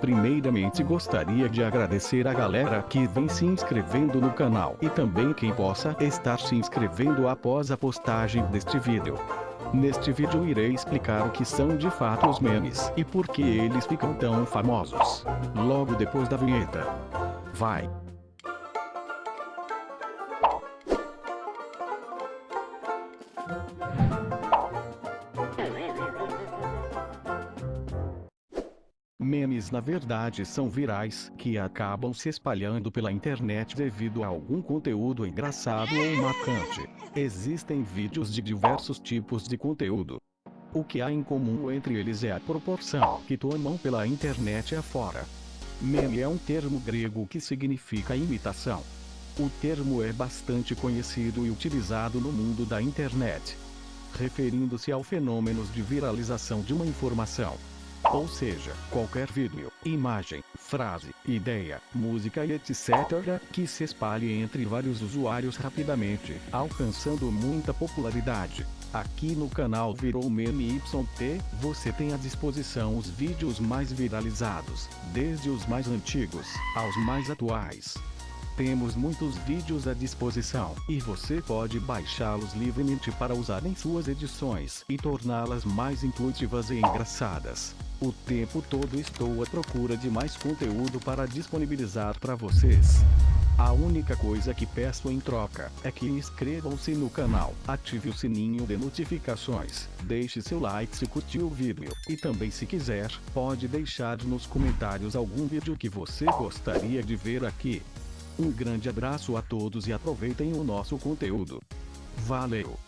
Primeiramente gostaria de agradecer a galera que vem se inscrevendo no canal e também quem possa estar se inscrevendo após a postagem deste vídeo. Neste vídeo irei explicar o que são de fato os memes e por que eles ficam tão famosos. Logo depois da vinheta. Vai! Memes na verdade são virais, que acabam se espalhando pela internet devido a algum conteúdo engraçado ou marcante. Existem vídeos de diversos tipos de conteúdo. O que há em comum entre eles é a proporção que tomam pela internet afora. Meme é um termo grego que significa imitação. O termo é bastante conhecido e utilizado no mundo da internet, referindo-se ao fenômeno de viralização de uma informação. Ou seja, qualquer vídeo, imagem, frase, ideia, música e etc. que se espalhe entre vários usuários rapidamente, alcançando muita popularidade. Aqui no canal Virou Meme YT, você tem à disposição os vídeos mais viralizados, desde os mais antigos, aos mais atuais. Temos muitos vídeos à disposição, e você pode baixá-los livremente para usar em suas edições e torná-las mais intuitivas e engraçadas. O tempo todo estou à procura de mais conteúdo para disponibilizar para vocês. A única coisa que peço em troca é que inscrevam-se no canal, ative o sininho de notificações, deixe seu like se curtiu o vídeo, e também se quiser, pode deixar nos comentários algum vídeo que você gostaria de ver aqui. Um grande abraço a todos e aproveitem o nosso conteúdo. Valeu!